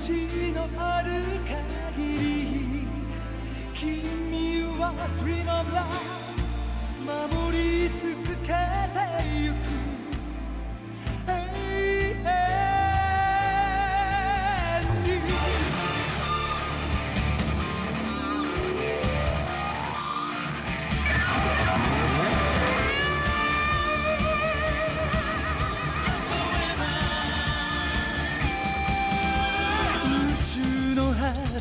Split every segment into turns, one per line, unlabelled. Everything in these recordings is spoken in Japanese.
地のある限り君は Dream of Love 守り続けてゆく。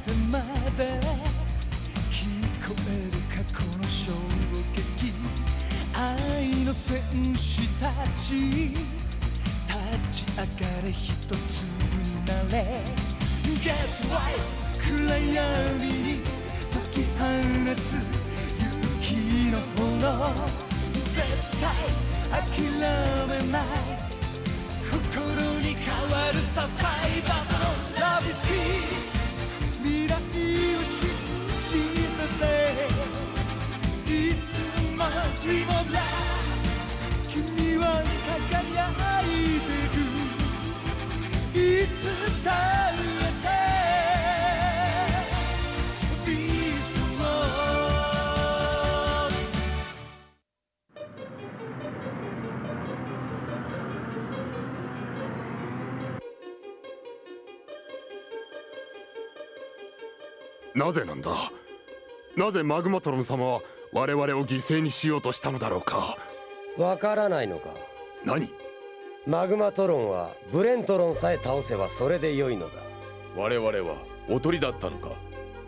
てまで聞こえる過去の衝撃愛の戦士たち。立ち。上がれ一つになれ Get right 暗闇に解き放つ勇気の炎絶対諦めない心に変わるさサイバーの Love is here Dream of Love 君は輝いてるいつだって
なぜなんだ？なぜマグマトロン様は我々を犠牲にしようとしたのだろうか？
わからないのか？
何？
マグマトロンはブレントロンさえ倒せばそれで良いのだ。
我々はおとりだったのか？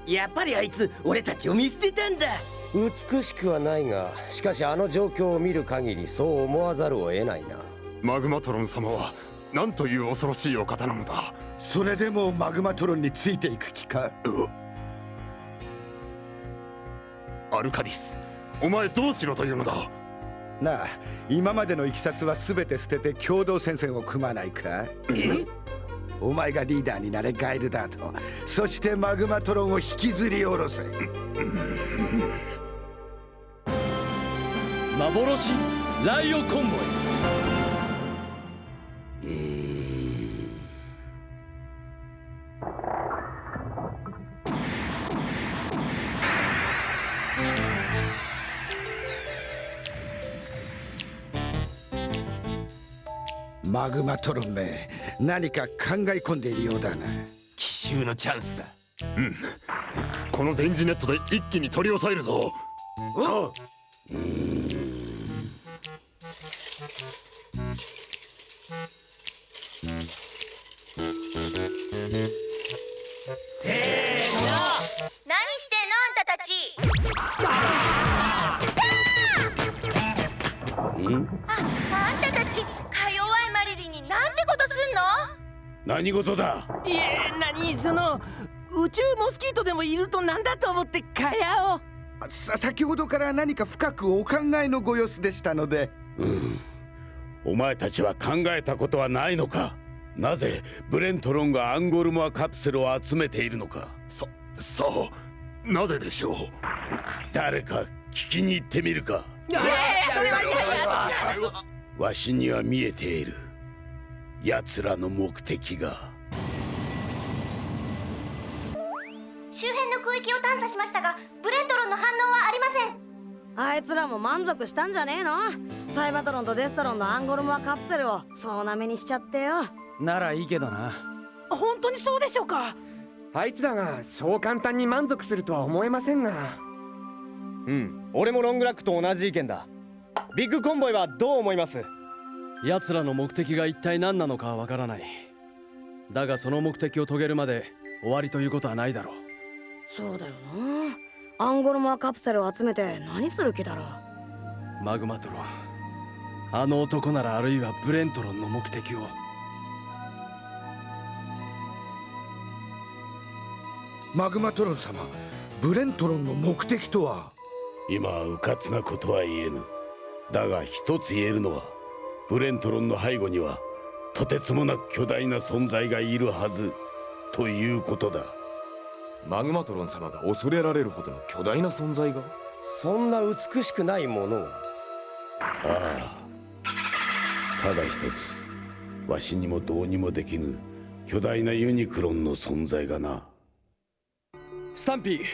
やっぱりあいつ俺たちを見捨てたんだ。
美しくはないがしかしあの状況を見る限りそう思わざるを得ないな。
マグマトロン様は何という恐ろしいお方なのだ？
それでもマグマトロンについていく気か？
アルカディスお前どうしろというのだ？
なあ今までのいきさつは全て捨てて共同戦線を組まないか？
え
お前がリーダーになれガイルダートそしてマグマトロンを引きずり下ろせ。
幻ライオコンボイ
マグマトロンめ何か考え込んでいるようだな。
奇襲のチャンスだ。
この電磁ネットで一気に取り押さえるぞ。
おう。せ
何
事だ？
いえ何？その宇宙モスキートでもいるとなんだと思ってかやを。
さ先ほどから何か深くお考えのご様子でしたので。
お前たちは考えたことはないのか？なぜブレントロンがアンゴルモアカプセルを集めているのか？
ささあなぜでしょう？
誰か聞きに行ってみるか。わしには見えている奴らの目的が。
周辺の空域を探査しましたがブレントロンの反応はありません。
あいつらも満足したんじゃねえの？サイバトロンとデストロンのアンゴルモアカプセルを総なめにしちゃってよ。
ならいいけどな。
本当にそうでしょうか？
あいつらがそう簡単に満足するとは思えませんが。うん俺もロングラックと同じ意見だ。ビッグコンボイはどう思います？
奴らの目的が一体何なのかはわからない。だがその目的を遂げるまで終わりということはないだろう。
そうだよな。アンゴルモアカプセルを集めて何する気だろう。
マグマトロン。あの男ならあるいはブレントロンの目的を。
マグマトロン様ブレントロンの目的とは？
今は迂闊なことは言えぬ。だが一つ言えるのはブレントロンの背後にはとてつもなく巨大な存在がいるはずということだ。
マグマトロン様が恐れられるほどの巨大な存在が？
そんな美しくないものを
ああただ一つ。わしにもどうにもできぬ巨大なユニクロンの存在がな。
スタンピー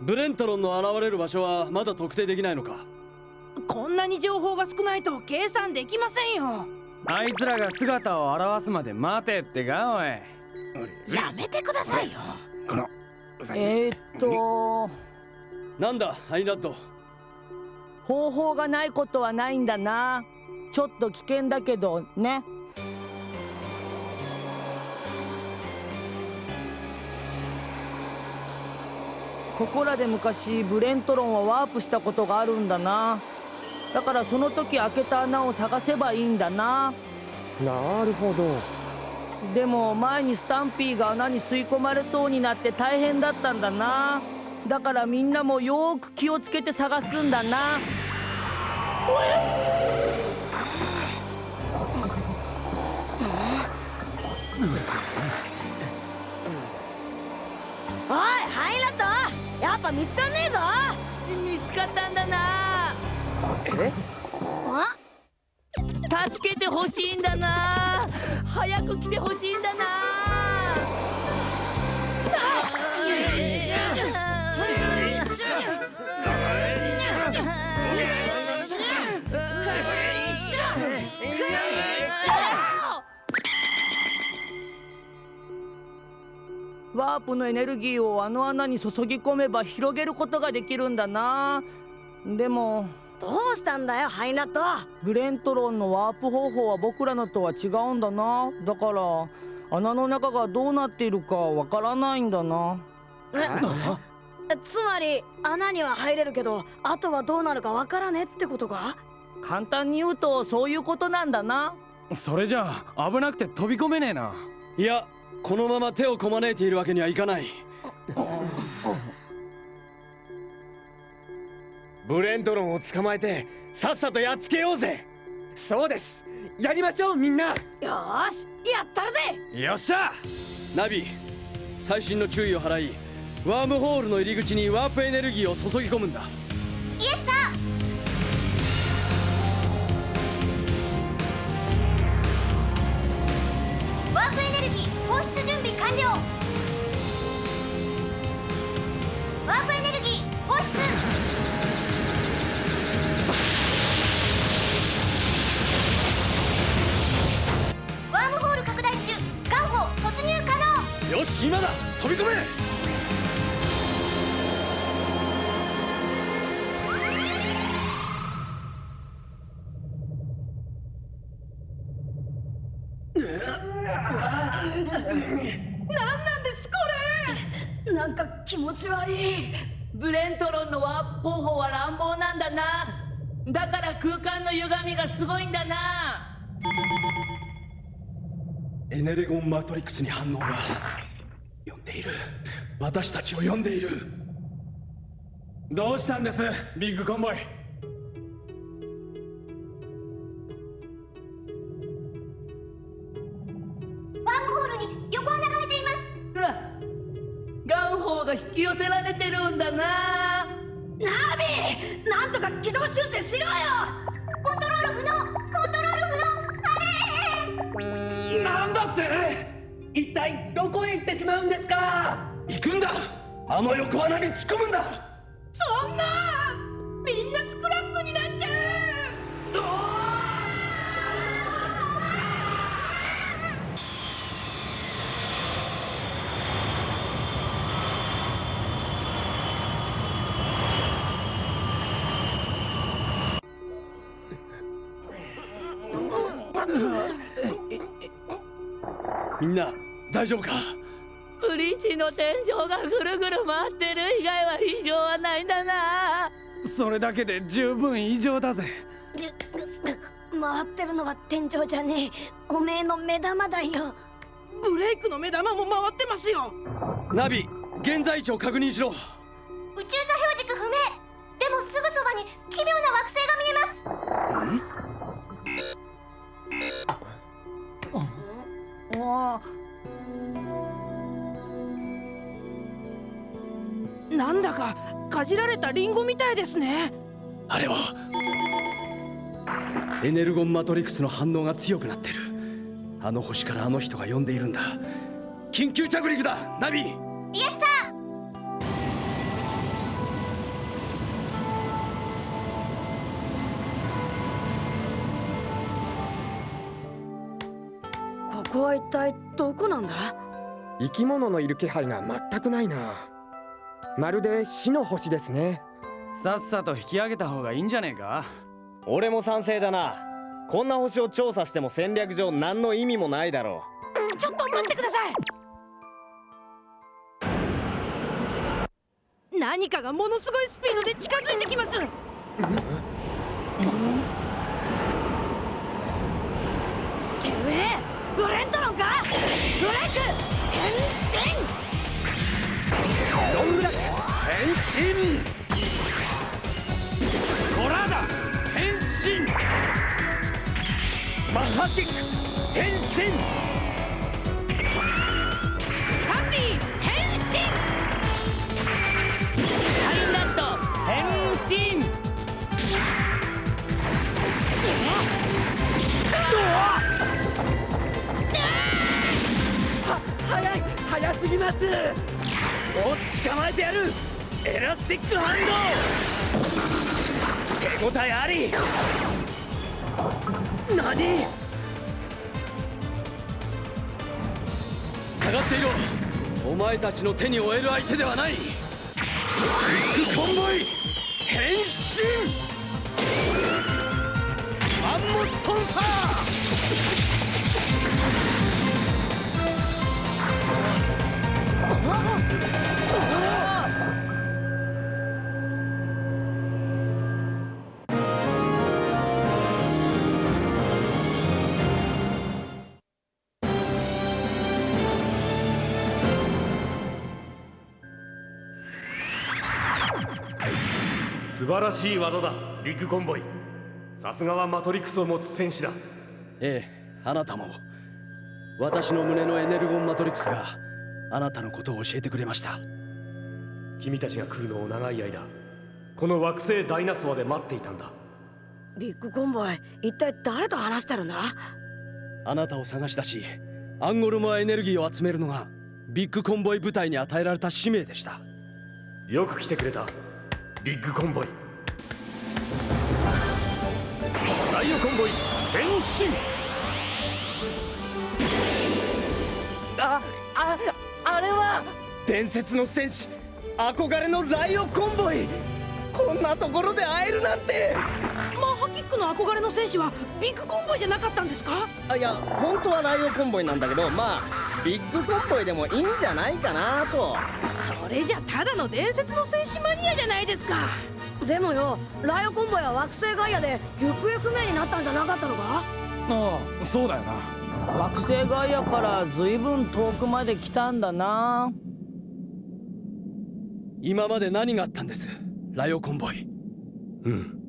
ブレントロンの現れる場所はまだ特定できないのか？
こんなに情報が少ないと計算できませんよ。
あいつらが姿を現すまで待てってかおい。
やめてくださいよ。
この
えー、っと
なんだアイラッド。
方法がないことはないんだな。ちょっと危険だけどね。ここらで昔ブレントロンはワープしたことがあるんだなだからその時開けた穴を探せばいいんだな。
なるほど。
でも前にスタンピーが穴に吸い込まれそうになって大変だったんだな。だからみんなもよーく気をつけて探すんだな。
おいハイラット。やっぱ見つかんねえぞ。
見つかったんだな助けてほしいんだな。早く来てほしいんだな。ワープのエネルギーをあの穴に注ぎ込めば広げることができるんだな。でも
どうしたんだよハイナット
グレントロンのワープ方法は僕らのとは違うんだな。だから穴の中がどうなっているかわからないんだな。
えつまり穴には入れるけどあとはどうなるかわからねってことか？
簡単に言うとそういうことなんだな。
それじゃあ危なくて飛び込めねえな。い
やこのまま手をこまねいているわけにはいかない
ブレントロンを捕まえてさっさとやっつけようぜ。そうです。やりましょうみんな。
よーしやったるぜ。
よっしゃ。
ナビ細心の注意を払いワームホールの入り口にワープエネルギーを注ぎ込むんだ。
イエスサーワープエネルギー放出準備完了。ワープエネルギー
よし今だ飛び込め！
なんなんですこ
れ。なんか気持ち悪い
ブレントロンのワープ方法は乱暴なんだな。だから空間の歪みがすごいんだな。
エネレゴンマトリックスに反応が呼んでいる。私たちを呼んでいる。
どうしたんですビッグコンボイ？
ワームホールに横穴が開いています。
ガンホーが引き寄せられてるんだな。
ナビなんとか軌道修正しろよ。
コントロール不能コントロール不能あれ
なんだって？
一体どこへ行ってしまうんですか？
行くんだ。あの横穴に突っ込むんだ。
そんな。みんなスクラップになっちゃ
みんな大丈夫か？
ブリッジの天井がぐるぐる回ってる以外は異常はないんだな。
それだけで十分異常だぜ。
回ってるのは天井じゃねえ。おめえの目玉だよ。
ブレイクの目玉も回ってますよ。
ナビ現在地を確認しろ。
宇宙座標軸不明。でもすぐそばに奇妙な
あ
なんだかかじられたリンゴみたいですね。
あれはエネルゴンマトリックスの反応が強くなってる。あの星からあの人が呼んでいるんだ。緊急着陸だナビ。
イエス
ここは一体どこなんだ？
生き物のいる気配が全くないな。まるで死の星ですね。
さっさと引き上げた方がいいんじゃねえか？
俺も賛成だな。こんな星を調査しても戦略上何の意味もないだろ
ちょっと待ってください！何かがものすごいスピードで近づいてきます
てめえブレントロンか？ブレイク変身！
ロングラック変身！コラーダ変身！マハティック変身！
スタンピー変身！
ハイナット変身！
は早すぎます。お捕まえてやる。エラスティックハンド手応えあり。何？下がっていろ。お前たちの手に負える相手ではない。ビッグコンボイ。変身。マンモストンサー。
素晴らしい技だビッグコンボイ。さすがはマトリクスを持つ戦士だ。
ええあなたも。私の胸のエネルゴンマトリクスがあなたのことを教えてくれました。
君たちが来るのを長い間この惑星ダイナソアで待っていたんだ。
ビッグコンボイ一体誰と話してるんだ？
あなたを探し出しアンゴルモアエネルギーを集めるのがビッグコンボイ部隊に与えられた使命でした。
よく来てくれたビッグコンボイ。ライオコンボイ変身
伝説の戦士憧れのライオコンボイ。こんなところで会えるなんて。
マッハキックの憧れの戦士はビッグコンボイじゃなかったんですか？
あいや本当はライオコンボイなんだけどまあビッグコンボイでもいいんじゃないかなと。
それじゃただの伝説の戦士マニアじゃないですか。
でもよライオコンボイは惑星ガイアで行方不明になったんじゃなかったのか？
ああそうだよな。
惑星ガイアから随分遠くまで来たんだな
今まで何があったんです？ライオコンボイ。
うん。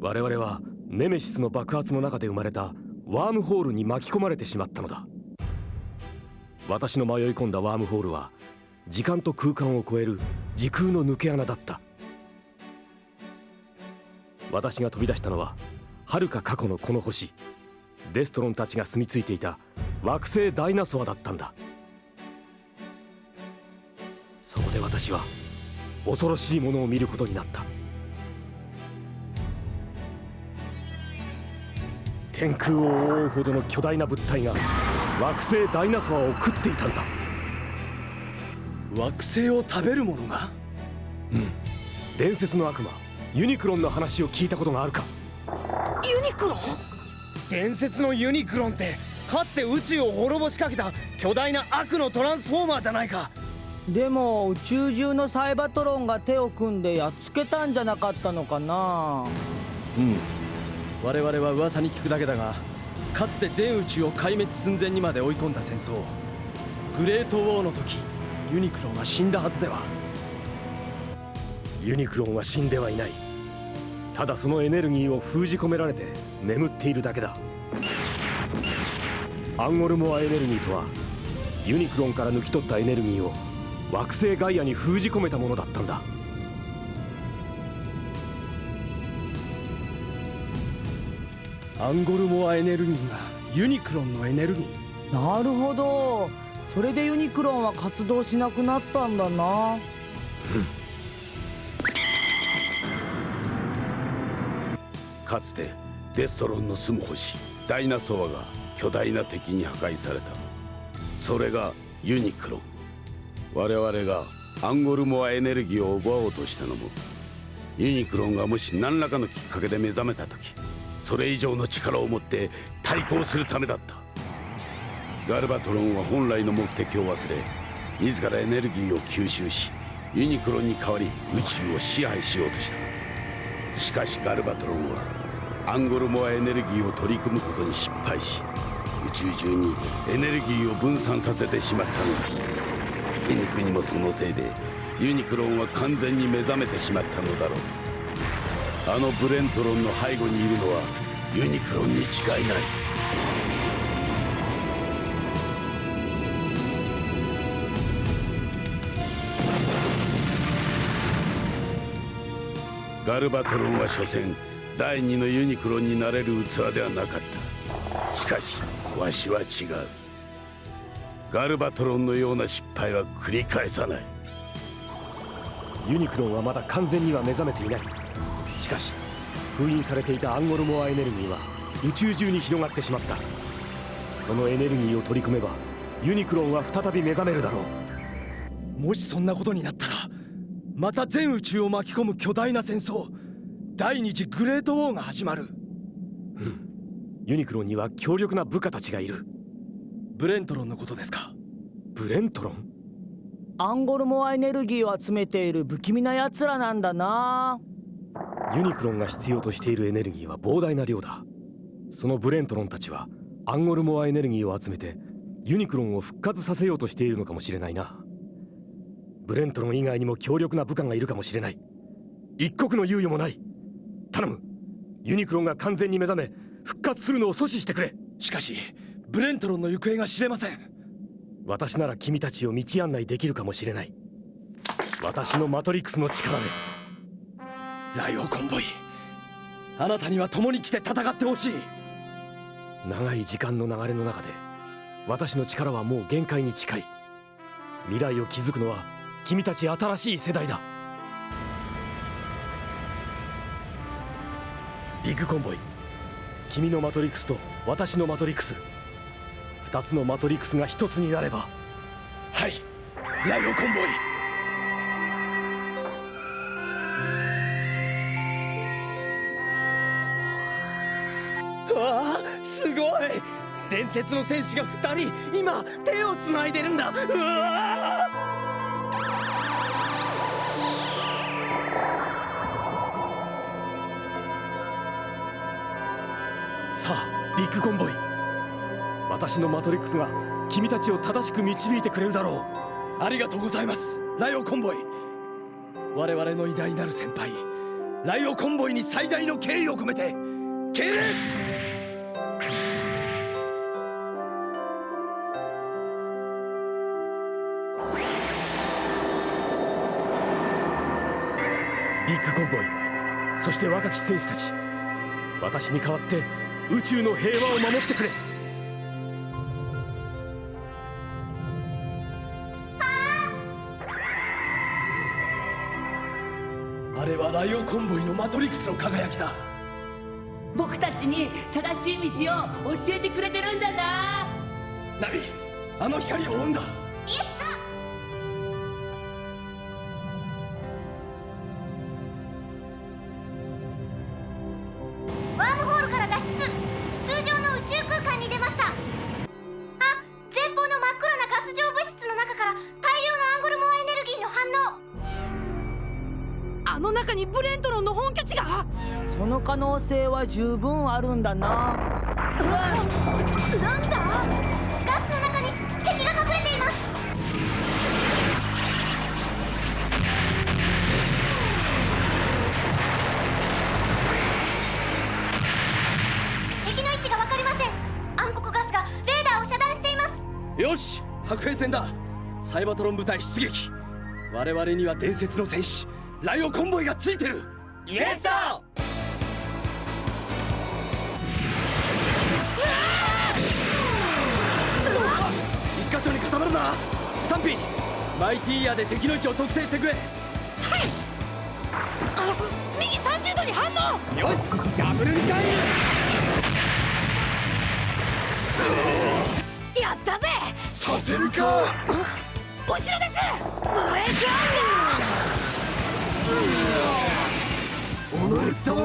我々はネメシスの爆発の中で生まれたワームホールに巻き込まれてしまったのだ。私の迷い込んだワームホールは時間と空間を超える時空の抜け穴だった。私が飛び出したのは遥か過去のこの星。デストロンたちが住み着いていた惑星ダイナソアだったんだ。そこで私は恐ろしいものを見ることになった。天空を覆うほどの巨大な物体が惑星ダイナソアを食っていたんだ。
惑星を食べるものが？
うん。伝説の悪魔ユニクロンの話を聞いたことがあるか。
ユニクロン？
伝説のユニクロンってかつて宇宙を滅ぼしかけた巨大な悪のトランスフォーマーじゃないか
でも宇宙中のサイバトロンが手を組んでやっつけたんじゃなかったのかな？
うん。我々は噂に聞くだけだがかつて全宇宙を壊滅寸前にまで追い込んだ戦争。グレートウォーの時ユニクロンは死んだはずでは。
ユニクロンは死んではいない。ただそのエネルギーを封じ込められて眠っているだけだ。アンゴルモアエネルギーとはユニクロンから抜き取ったエネルギーを惑星ガイアに封じ込めたものだったんだ。
アンゴルモアエネルギーがユニクロンのエネルギー。
なるほど。それでユニクロンは活動しなくなったんだな。
かつてデストロンの住む星ダイナソアが巨大な敵に破壊された。それがユニクロン我々がアンゴルモアエネルギーを奪おうとしたのもユニクロンがもし何らかのきっかけで目覚めた時それ以上の力を持って対抗するためだった。ガルバトロンは本来の目的を忘れ自らエネルギーを吸収しユニクロンに代わり宇宙を支配しようとした。しかしガルバトロンはアンゴルモアエネルギーを取り組むことに失敗し宇宙中にエネルギーを分散させてしまったのだ。皮肉にもそのせいでユニクロンは完全に目覚めてしまったのだろう。あのブレントロンの背後にいるのはユニクロンに違いない。ガルバトロンは所詮第二のユニクロンになれる器ではなかった。しかしわしは違う。ガルバトロンのような失敗は繰り返さない。
ユニクロンはまだ完全には目覚めていない。しかし封印されていたアンゴルモアエネルギーは宇宙中に広がってしまった。そのエネルギーを取り組めばユニクロンは再び目覚めるだろ
う。もしそんなことになったらまた全宇宙を巻き込む巨大な戦争第二次グレートウォーが始まる。
うん。ユニクロンには強力な部下たちがいる
ブレントロンのことですか？
ブレントロン？
アンゴルモアエネルギーを集めている不気味な奴らなんだな。
ユニクロンが必要としているエネルギーは膨大な量だ。そのブレントロンたちはアンゴルモアエネルギーを集めてユニクロンを復活させようとしているのかもしれないな。ブレントロン以外にも強力な部下がいるかもしれない。一刻の猶予もない。頼む。ユニクロンが完全に目覚め復活するのを阻止してくれ。
しかしブレントロンの行方が知れません。
私なら君たちを道案内できるかもしれない。私のマトリックスの力で。
ライオコンボイ。あなたには共に来て戦ってほしい。
長い時間の流れの中で私の力はもう限界に近い。未来を築くのは君たち新しい世代だ。ビッグコンボイ。君のマトリックスと私のマトリックス二つのマトリックスが一つになれば。
はい。ライオコンボイ。わあすごい。伝説の戦士が二人今手をつないでるんだ。うわ
さあビッグコンボイ私のマトリックスが君たちを正しく導いてくれるだろ
う。ありがとうございます。ライオコンボイ。我々の偉大なる先輩。ライオコンボイに最大の敬意を込めて敬礼。
ビッグコンボイ。そして若き戦士たち。私に代わって宇宙の平和を守ってくれ。
あれはライオンコンボイのマトリックスの輝きだ。
僕たちに正しい道を教えてくれてるんだな。
ナビあの光を追うんだ
は十分あるんだな。
うわなんだ？
ガスの中に敵が隠れています。敵の位置が分かりません。暗黒ガスがレーダーを遮断しています。
よし白兵戦だ。サイバトロン部隊出撃。我々には伝説の戦士ライオコンボイがついてる。
イエスだ
マイティーヤで敵の位置を特定してくれ。
はい。あ右30度に反応。
よしダブルミサイル
やったぜ。
させるか。
後ろです。
ブレーキアン
己様。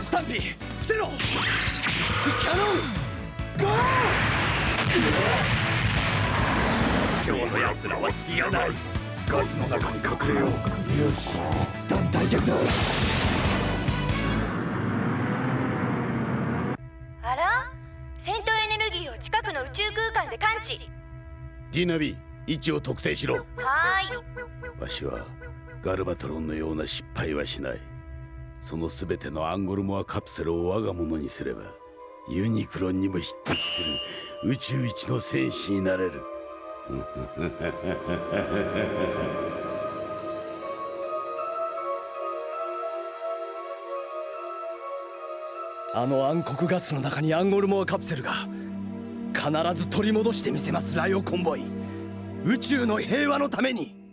スタンピー。伏せろ。キャノン。ゴー
今日の奴らは隙がないガスの中に隠れようよし団体客だ
あら？戦闘エネルギーを近くの宇宙空間で感知。
ディナビ位置を特定しろ。
はーい。
わしはガルバトロンのような失敗はしない。その全てのアンゴルモアカプセルを我が物にすればユニクロンにも匹敵する宇宙一の戦士になれる
あの暗黒ガスの中にアンゴルモアカプセルが必ず取り戻してみせますライオコンボイ。宇宙の平和のために。